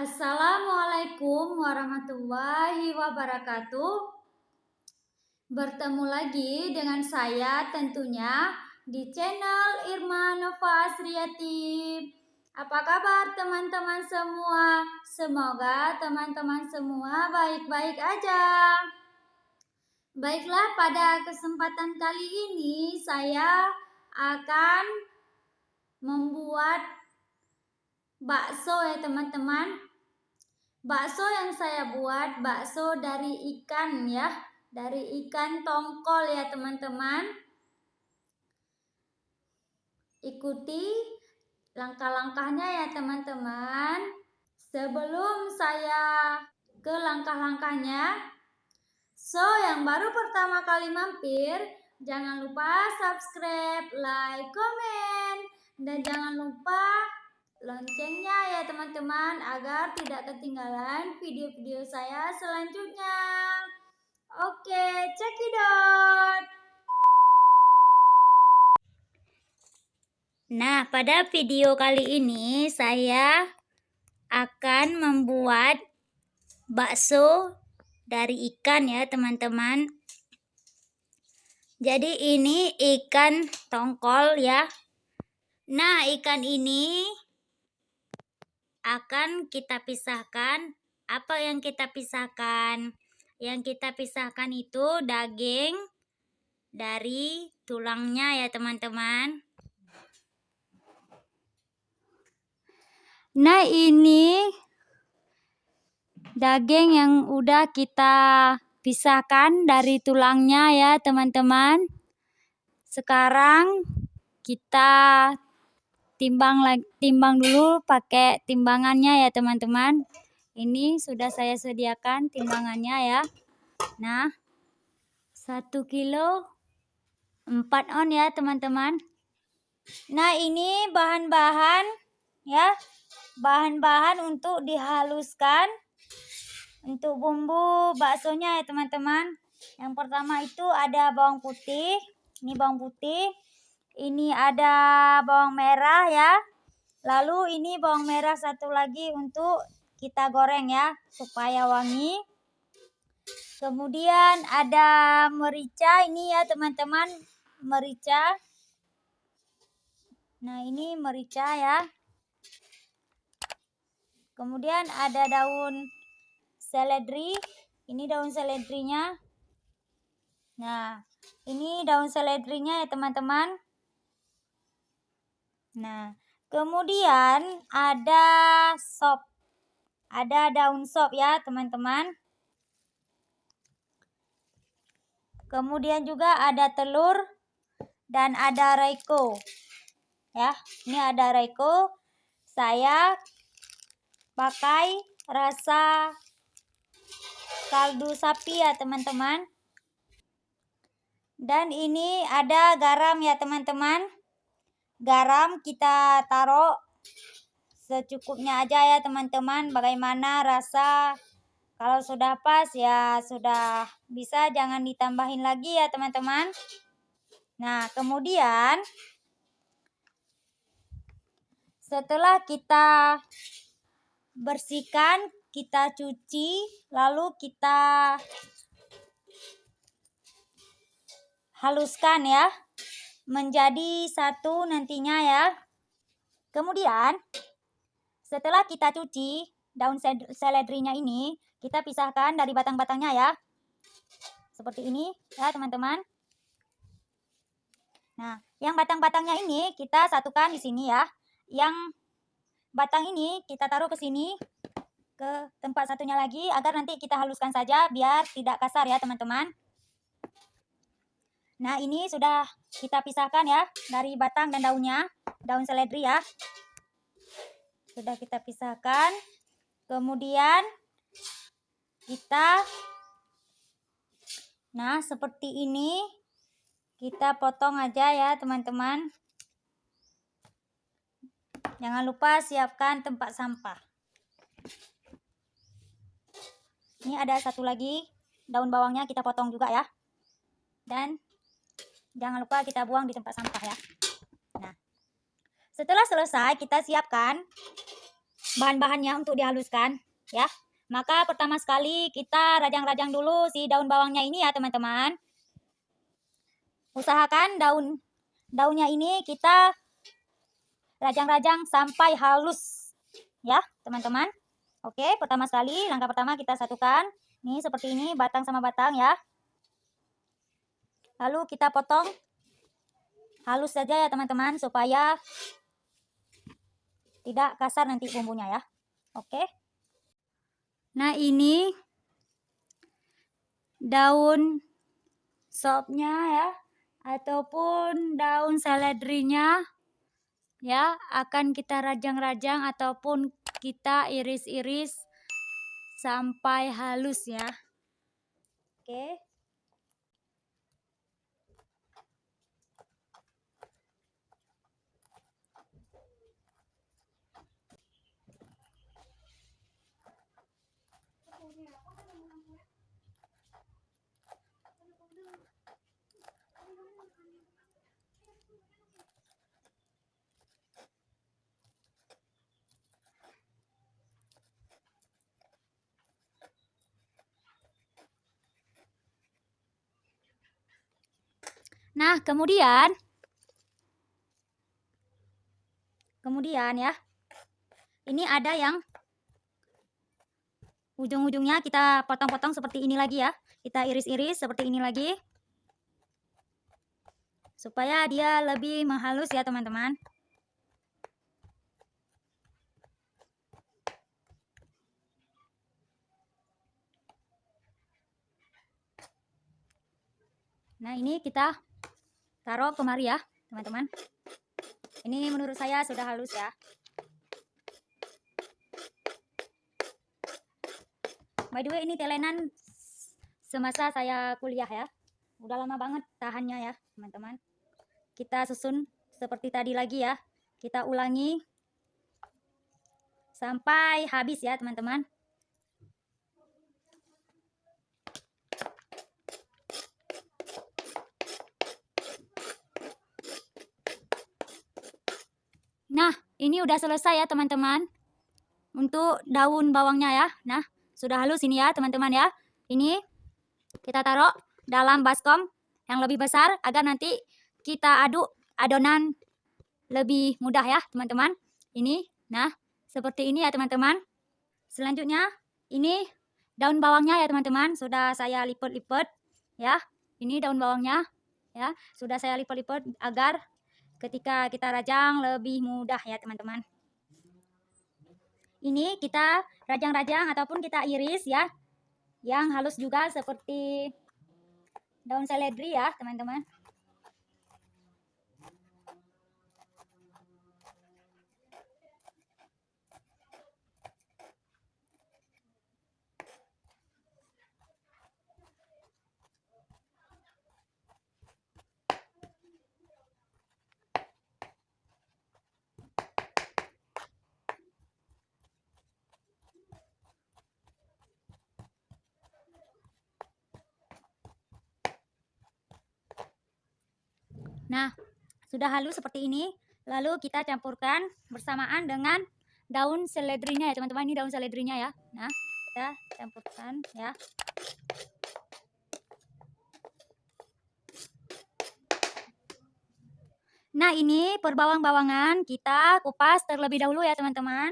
Assalamualaikum warahmatullahi wabarakatuh. Bertemu lagi dengan saya tentunya di channel Irma Nova Asriati. Apa kabar teman-teman semua? Semoga teman-teman semua baik-baik aja. Baiklah, pada kesempatan kali ini saya akan membuat bakso ya teman-teman. Bakso yang saya buat bakso dari ikan ya, dari ikan tongkol ya teman-teman. Ikuti langkah-langkahnya ya teman-teman. Sebelum saya ke langkah-langkahnya, so yang baru pertama kali mampir, jangan lupa subscribe, like, komen, dan jangan lupa loncengnya ya teman-teman agar tidak ketinggalan video-video saya selanjutnya. Oke, cekidot. Nah, pada video kali ini saya akan membuat bakso dari ikan ya teman-teman. Jadi ini ikan tongkol ya. Nah, ikan ini akan kita pisahkan. Apa yang kita pisahkan? Yang kita pisahkan itu daging dari tulangnya ya teman-teman. Nah ini daging yang udah kita pisahkan dari tulangnya ya teman-teman. Sekarang kita timbang timbang dulu pakai timbangannya ya teman-teman. Ini sudah saya sediakan timbangannya ya. Nah satu kilo 4 on ya teman-teman. Nah ini bahan-bahan ya. Bahan-bahan untuk dihaluskan untuk bumbu baksonya ya teman-teman. Yang pertama itu ada bawang putih. Ini bawang putih ini ada bawang merah ya. Lalu ini bawang merah satu lagi untuk kita goreng ya supaya wangi. Kemudian ada merica ini ya teman-teman, merica. Nah, ini merica ya. Kemudian ada daun seledri. Ini daun seledrinya. Nah, ini daun seledrinya ya teman-teman. Nah, kemudian ada sop. Ada daun sop ya, teman-teman. Kemudian juga ada telur dan ada reiko. Ya, ini ada reiko. Saya pakai rasa kaldu sapi ya, teman-teman. Dan ini ada garam ya, teman-teman garam kita taruh secukupnya aja ya teman-teman. Bagaimana rasa? Kalau sudah pas ya sudah bisa. Jangan ditambahin lagi ya teman-teman. Nah kemudian setelah kita bersihkan kita cuci lalu kita haluskan ya menjadi satu nantinya ya. Kemudian setelah kita cuci daun seledrinya ini, kita pisahkan dari batang-batangnya ya. Seperti ini ya teman-teman. Nah, yang batang-batangnya ini kita satukan di sini ya. Yang batang ini kita taruh ke sini ke tempat satunya lagi agar nanti kita haluskan saja biar tidak kasar ya teman-teman. Nah, ini sudah kita pisahkan ya dari batang dan daunnya, daun seledri ya. Sudah kita pisahkan. Kemudian kita Nah, seperti ini kita potong aja ya, teman-teman. Jangan lupa siapkan tempat sampah. Ini ada satu lagi daun bawangnya kita potong juga ya. Dan Jangan lupa kita buang di tempat sampah ya. Nah, setelah selesai kita siapkan bahan-bahannya untuk dihaluskan ya. Maka pertama sekali kita rajang-rajang dulu si daun bawangnya ini ya teman-teman. Usahakan daun daunnya ini kita rajang-rajang sampai halus ya teman-teman. Oke pertama sekali langkah pertama kita satukan. Ini seperti ini batang sama batang ya. Lalu kita potong halus saja ya teman-teman supaya tidak kasar nanti bumbunya ya. Oke. Nah ini daun sopnya ya ataupun daun seledrinya ya akan kita rajang-rajang ataupun kita iris-iris sampai halus ya. Oke. Nah, kemudian kemudian ya. Ini ada yang ujung-ujungnya kita potong-potong seperti ini lagi ya. Kita iris-iris seperti ini lagi. Supaya dia lebih menghalus ya, teman-teman. Nah, ini kita taruh kemari ya teman-teman. Ini menurut saya sudah halus ya. By the way ini telenan semasa saya kuliah ya. Udah lama banget tahannya ya teman-teman. Kita susun seperti tadi lagi ya. Kita ulangi. Sampai habis ya teman-teman Nah, ini udah selesai ya teman-teman. Untuk daun bawangnya ya. Nah, sudah halus ini ya teman-teman ya. Ini kita taruh dalam baskom yang lebih besar agar nanti kita aduk adonan lebih mudah ya teman-teman. Ini, nah seperti ini ya teman-teman. Selanjutnya ini daun bawangnya ya teman-teman. Sudah saya lipat-lipat ya. Ini daun bawangnya ya. Sudah saya lipat-lipat agar ketika kita rajang lebih mudah ya teman-teman. Ini kita rajang-rajang ataupun kita iris ya. Yang halus juga seperti daun seledri ya teman-teman. Nah, sudah halus seperti ini. Lalu kita campurkan bersamaan dengan daun seledrinya ya teman-teman. Ini daun seledrinya ya. Nah, kita campurkan ya. Nah, ini perbawang-bawangan kita kupas terlebih dahulu ya teman-teman.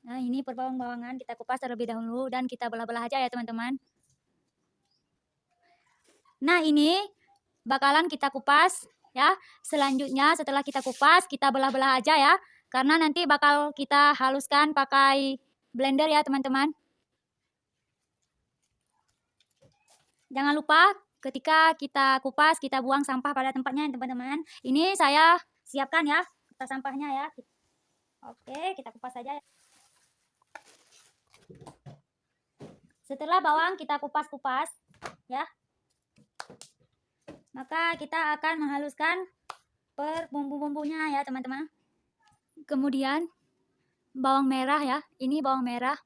Nah, ini perbawang-bawangan kita kupas terlebih dahulu dan kita belah-belah aja ya teman-teman. Nah, ini bakalan kita kupas ya. Selanjutnya setelah kita kupas, kita belah-belah aja ya. Karena nanti bakal kita haluskan pakai blender ya teman-teman. Jangan lupa ketika kita kupas, kita buang sampah pada tempatnya teman-teman. Ini saya siapkan ya kertas sampahnya ya. Oke, kita kupas saja ya. Setelah bawang kita kupas-kupas ya maka kita akan menghaluskan per bumbu-bumbunya ya teman-teman. Kemudian bawang merah ya. Ini bawang merah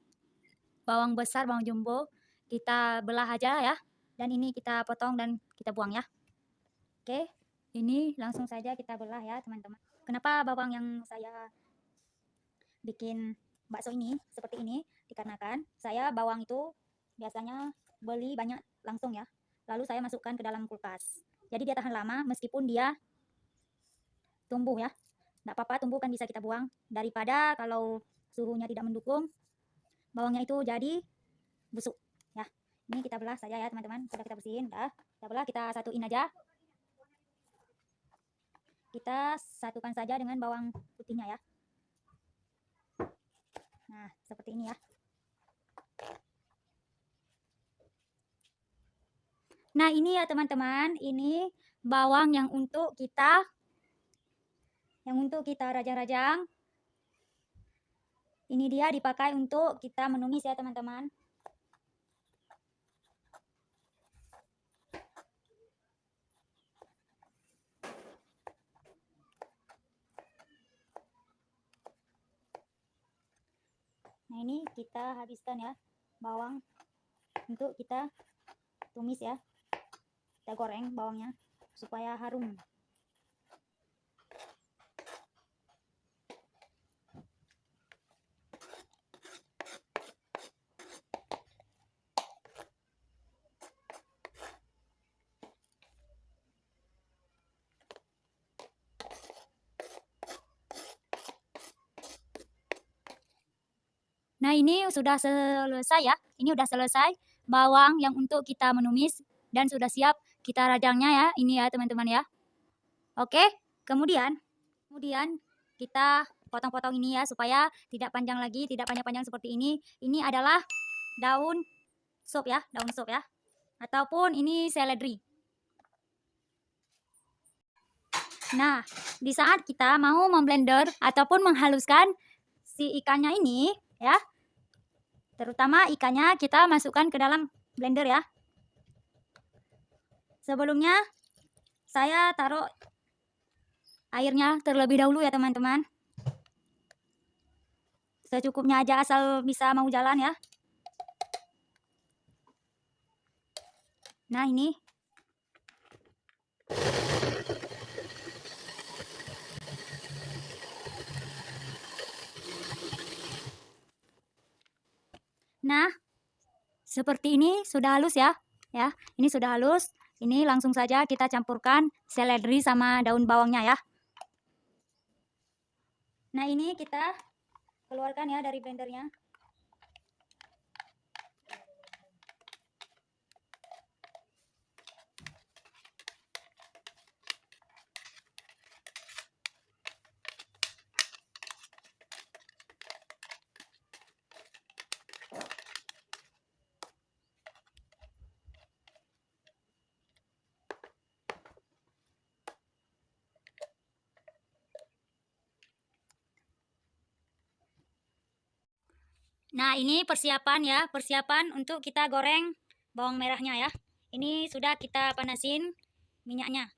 bawang besar bawang jumbo. Kita belah aja ya. Dan ini kita potong dan kita buang ya. Oke ini langsung saja kita belah ya teman-teman. Kenapa bawang yang saya bikin bakso ini seperti ini? Dikarenakan saya bawang itu biasanya beli banyak langsung ya. Lalu saya masukkan ke dalam kulkas. Jadi dia tahan lama meskipun dia tumbuh ya. Tidak apa-apa tumbuh kan bisa kita buang. Daripada kalau suhunya tidak mendukung, bawangnya itu jadi busuk ya. Ini kita belah saja ya teman-teman. Sudah kita bersihin, dah. Kita belah, kita satuin aja. Kita satukan saja dengan bawang putihnya ya. Nah, seperti ini ya. Nah, ini ya teman-teman, ini bawang yang untuk kita yang untuk kita rajang-rajang. Ini dia dipakai untuk kita menumis ya teman-teman. Nah ini kita habiskan ya bawang untuk kita tumis ya kita goreng bawangnya supaya harum Nah, ini sudah selesai ya. Ini sudah selesai bawang yang untuk kita menumis dan sudah siap kita rajangnya ya. Ini ya teman-teman ya. Oke, kemudian kemudian kita potong-potong ini ya supaya tidak panjang lagi, tidak panjang-panjang seperti ini. Ini adalah daun sup ya, daun sup ya. Ataupun ini seledri. Nah, di saat kita mau memblender ataupun menghaluskan si ikannya ini ya, terutama ikannya kita masukkan ke dalam blender ya. Sebelumnya saya taruh airnya terlebih dahulu ya teman-teman. Secukupnya aja asal bisa mau jalan ya. Nah ini. Nah, seperti ini sudah halus ya. Ya, ini sudah halus. Ini langsung saja kita campurkan seledri sama daun bawangnya ya. Nah ini kita keluarkan ya dari blendernya. Nah, ini persiapan ya, persiapan untuk kita goreng bawang merahnya ya. Ini sudah kita panasin minyaknya.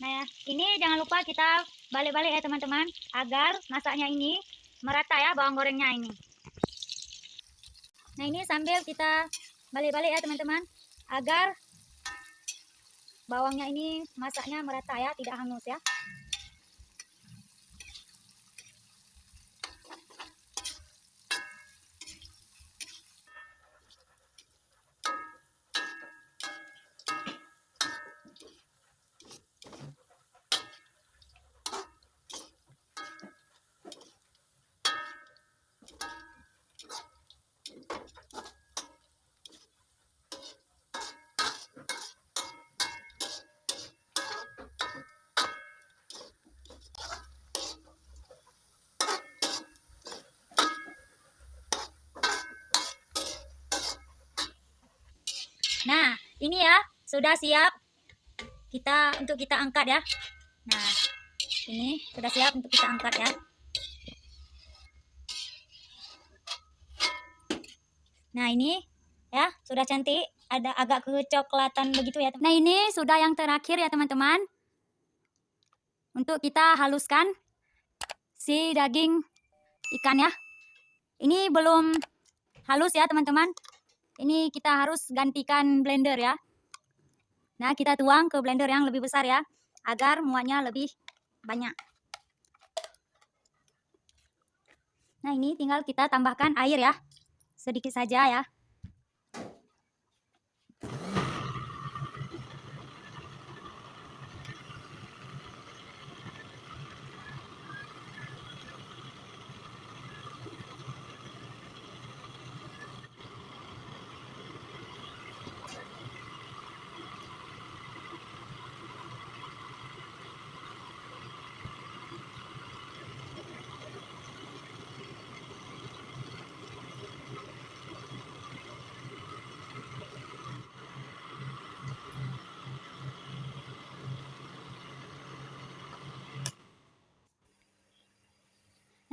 Nah, ya, ini jangan lupa kita balik-balik ya teman-teman, agar masaknya ini merata ya bawang gorengnya ini. Nah, ini sambil kita balik-balik ya teman-teman, agar bawangnya ini masaknya merata ya, tidak hangus ya. Nah, ini ya sudah siap kita untuk kita angkat ya. Nah, ini sudah siap untuk kita angkat ya. Nah, ini ya sudah cantik, ada agak kecoklatan begitu ya. Nah, ini sudah yang terakhir ya, teman-teman. Untuk kita haluskan si daging ikan ya. Ini belum halus ya, teman-teman. Ini kita harus gantikan blender ya. Nah, kita tuang ke blender yang lebih besar ya, agar muatnya lebih banyak. Nah, ini tinggal kita tambahkan air ya, sedikit saja ya.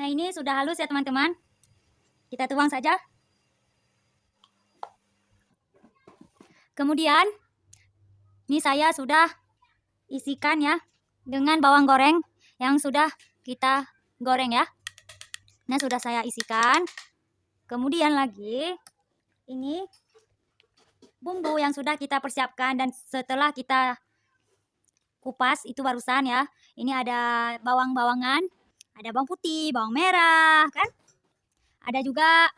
Ini sudah halus ya, teman-teman. Kita tuang saja. Kemudian, ini saya sudah isikan ya dengan bawang goreng yang sudah kita goreng ya. Nah, sudah saya isikan. Kemudian lagi, ini bumbu yang sudah kita persiapkan dan setelah kita kupas itu barusan ya. Ini ada bawang-bawangan, ada bawang putih, bawang merah, kan? Ada juga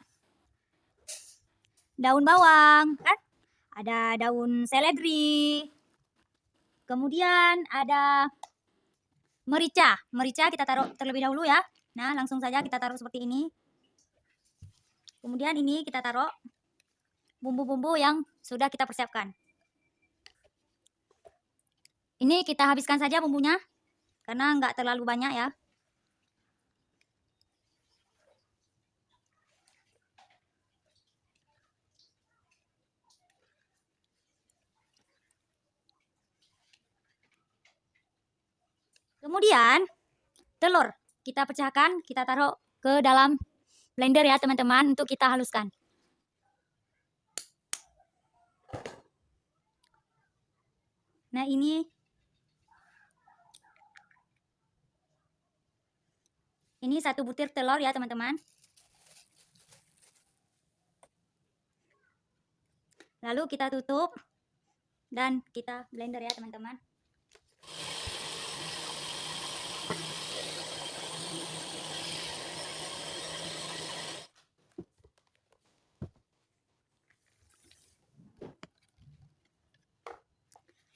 daun bawang, kan? Ada daun seledri. Kemudian ada merica. Merica kita taruh terlebih dahulu ya. Nah, langsung saja kita taruh seperti ini. Kemudian ini kita taruh bumbu-bumbu yang sudah kita persiapkan. Ini kita habiskan saja bumbunya karena nggak terlalu banyak ya. Kemudian telur kita pecahkan, kita taruh ke dalam blender ya teman-teman untuk kita haluskan. Nah ini ini satu butir telur ya teman-teman. Lalu kita tutup dan kita blender ya teman-teman.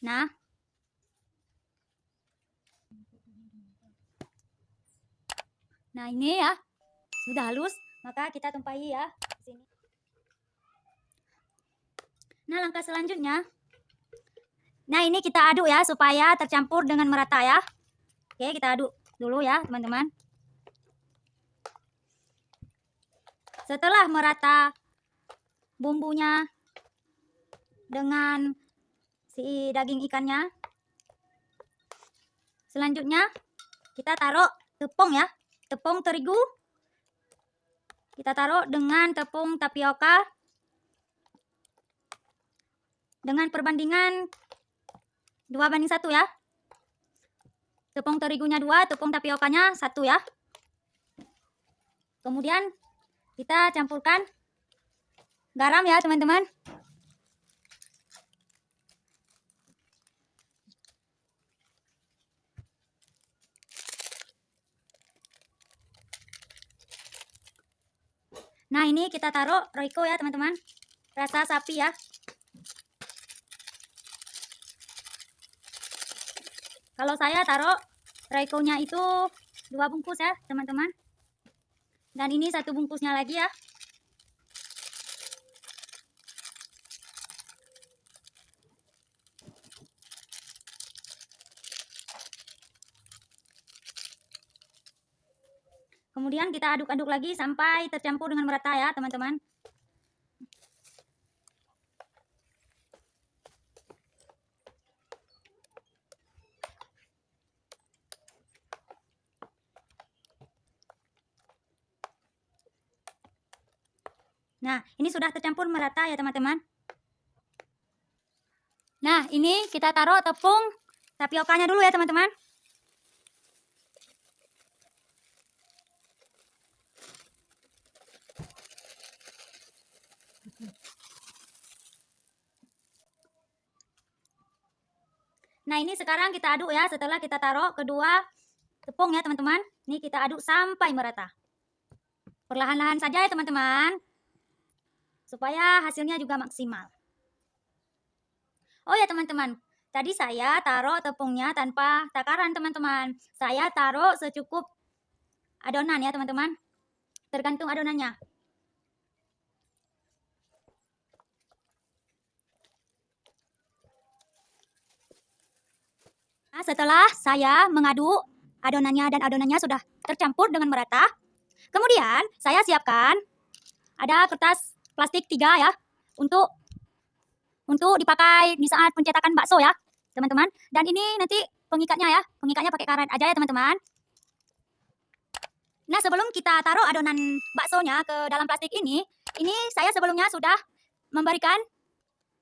Nah, Nah, ini ya. Sudah halus, maka kita tumpahi ya sini. Nah, langkah selanjutnya Nah, ini kita aduk ya supaya tercampur dengan merata ya. Oke, kita aduk dulu ya, teman-teman. Setelah merata bumbunya dengan si daging ikannya. Selanjutnya kita taruh tepung ya, tepung terigu. Kita taruh dengan tepung tapioka dengan perbandingan dua banding satu ya. Tepung terigunya dua, tepung tapiokanya satu ya. Kemudian kita campurkan garam ya teman-teman. Nah ini kita taruh Royco ya teman-teman. Rasa sapi ya. Kalau saya taruh Royco-nya itu dua bungkus ya teman-teman. Dan ini satu bungkusnya lagi ya. Kemudian kita aduk-aduk lagi sampai tercampur dengan merata ya teman-teman. Nah, ini sudah tercampur merata ya teman-teman. Nah, ini kita taruh tepung tapiokanya dulu ya teman-teman. Nah ini sekarang kita aduk ya setelah kita taruh kedua tepung ya teman-teman. Ini kita aduk sampai merata. perlahan-lahan saja ya teman-teman. Supaya hasilnya juga maksimal. Oh ya teman-teman, tadi saya taruh tepungnya tanpa takaran teman-teman. Saya taruh secukup adonan ya teman-teman. Tergantung adonannya. Setelah saya mengaduk adonannya dan adonannya sudah tercampur dengan merata, kemudian saya siapkan ada kertas plastik tiga ya untuk untuk dipakai di saat pencetakan bakso ya, teman-teman. Dan ini nanti pengikatnya ya, pengikatnya pakai karet aja ya, teman-teman. Nah, sebelum kita taruh adonan baksonya ke dalam plastik ini, ini saya sebelumnya sudah memberikan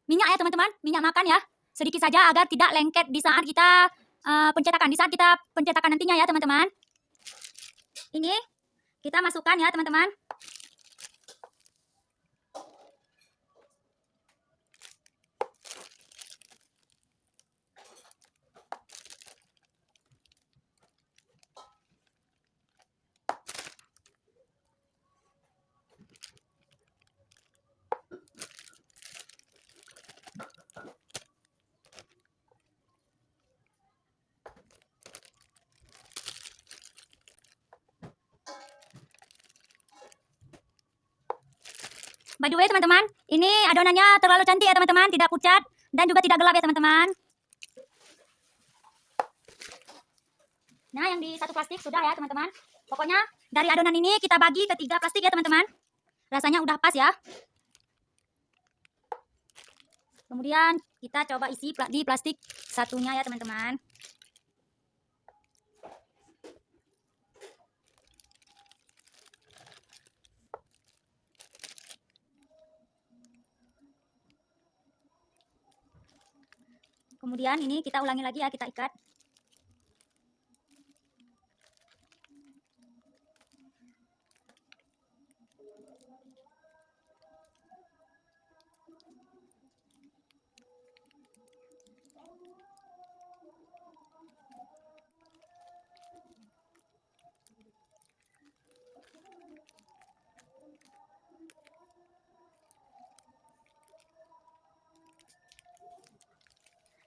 minyak ya, teman-teman, minyak makan ya. Sedikit saja agar tidak lengket di saat kita uh, pencetakan. Di saat kita pencetakan nantinya ya teman-teman. Ini kita masukkan ya teman-teman. By the way teman-teman, ini adonannya terlalu cantik ya teman-teman, tidak pucat dan juga tidak gelap ya teman-teman. Nah, yang di satu plastik sudah ya teman-teman. Pokoknya dari adonan ini kita bagi ke tiga plastik ya teman-teman. Rasanya udah pas ya. Kemudian kita coba isi di plastik satunya ya teman-teman. Kemudian ini kita ulangi lagi ya, kita ikat.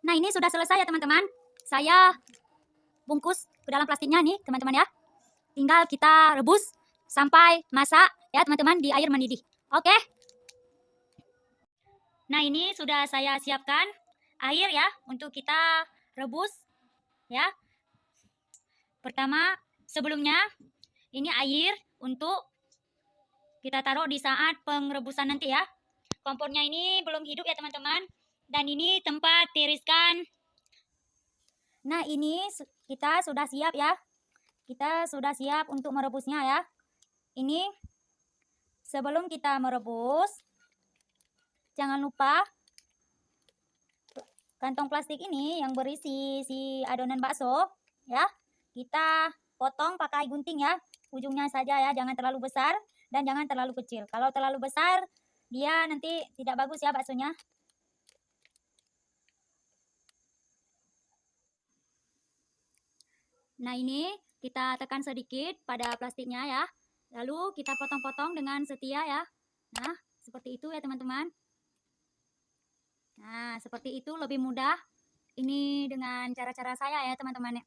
Nah ini sudah selesai ya teman-teman. Saya bungkus ke dalam plastiknya nih teman-teman ya. Tinggal kita rebus sampai masak ya teman-teman di air mendidih. Oke. Nah ini sudah saya siapkan air ya untuk kita rebus ya. Pertama sebelumnya ini air untuk kita taruh di saat pengrebusan nanti ya. Kompornya ini belum hidup ya teman-teman. Dan ini tempat tiriskan. Nah, ini kita sudah siap ya. Kita sudah siap untuk merebusnya ya. Ini sebelum kita merebus, jangan lupa kantong plastik ini yang berisi si adonan bakso ya. Kita potong pakai gunting ya. Ujungnya saja ya, jangan terlalu besar dan jangan terlalu kecil. Kalau terlalu besar, dia nanti tidak bagus ya baksonya. Nah ini kita tekan sedikit pada plastiknya ya. Lalu kita potong-potong dengan setia ya. Nah seperti itu ya teman-teman. Nah seperti itu lebih mudah. Ini dengan cara-cara saya ya teman-teman.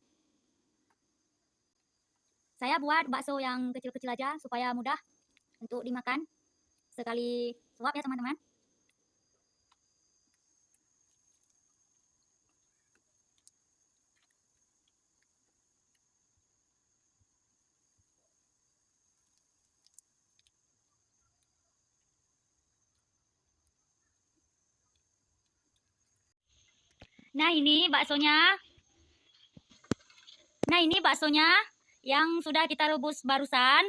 Saya buat bakso yang kecil-kecil aja supaya mudah untuk dimakan. Sekali suap ya teman-teman. Nah ini baksonya. Nah ini baksonya yang sudah kita rebus barusan.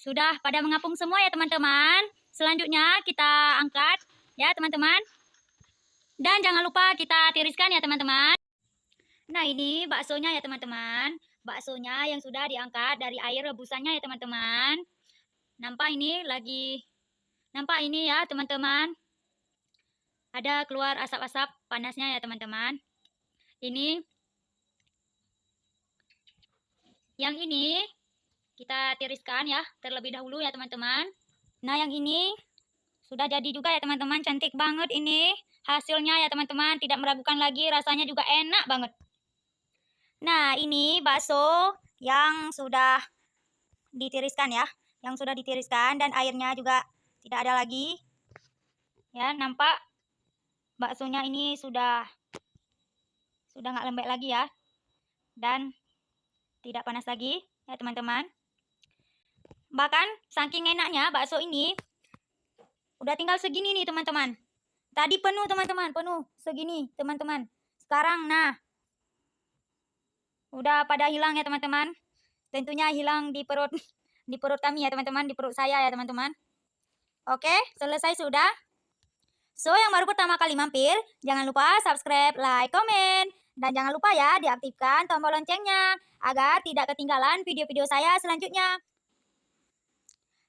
Sudah pada mengapung semua ya teman-teman. Selanjutnya kita angkat ya teman-teman. Dan jangan lupa kita tiriskan ya teman-teman. Nah ini baksonya ya teman-teman. Baksonya yang sudah diangkat dari air rebusannya ya teman-teman. Nampak ini lagi. Nampak ini ya teman-teman ada keluar asap-asap panasnya ya teman-teman. Ini yang ini kita tiriskan ya terlebih dahulu ya teman-teman. Nah yang ini sudah jadi juga ya teman-teman, cantik banget ini hasilnya ya teman-teman, tidak meragukan lagi, rasanya juga enak banget. Nah ini bakso yang sudah ditiriskan ya, yang sudah ditiriskan dan airnya juga tidak ada lagi. Ya nampak baksonya ini sudah sudah nggak lembek lagi ya dan tidak panas lagi ya teman-teman. Bahkan saking enaknya bakso ini Udah tinggal segini nih teman-teman. Tadi penuh teman-teman, penuh segini teman-teman. Sekarang nah. Udah pada hilang ya teman-teman. Tentunya hilang di perut di perut kami ya teman-teman, di perut saya ya teman-teman. Oke, selesai sudah. So, yang baru pertama kali mampir, jangan lupa subscribe, like, komen. Dan jangan lupa ya diaktifkan tombol loncengnya agar tidak ketinggalan video-video saya selanjutnya.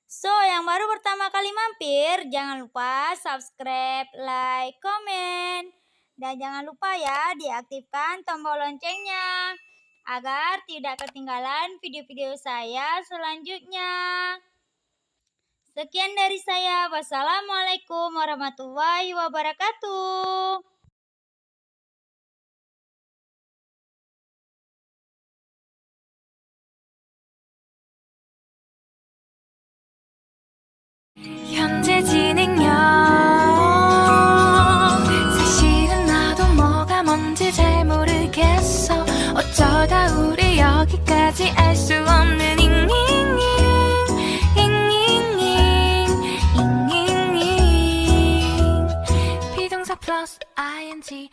So, yang baru pertama kali mampir, jangan lupa subscribe, like, komen. Dan jangan lupa ya diaktifkan tombol loncengnya agar tidak ketinggalan video-video saya selanjutnya. Sekian dari saya. Wassalamualaikum warahmatullahi wabarakatuh. 현재 진행형 I and T.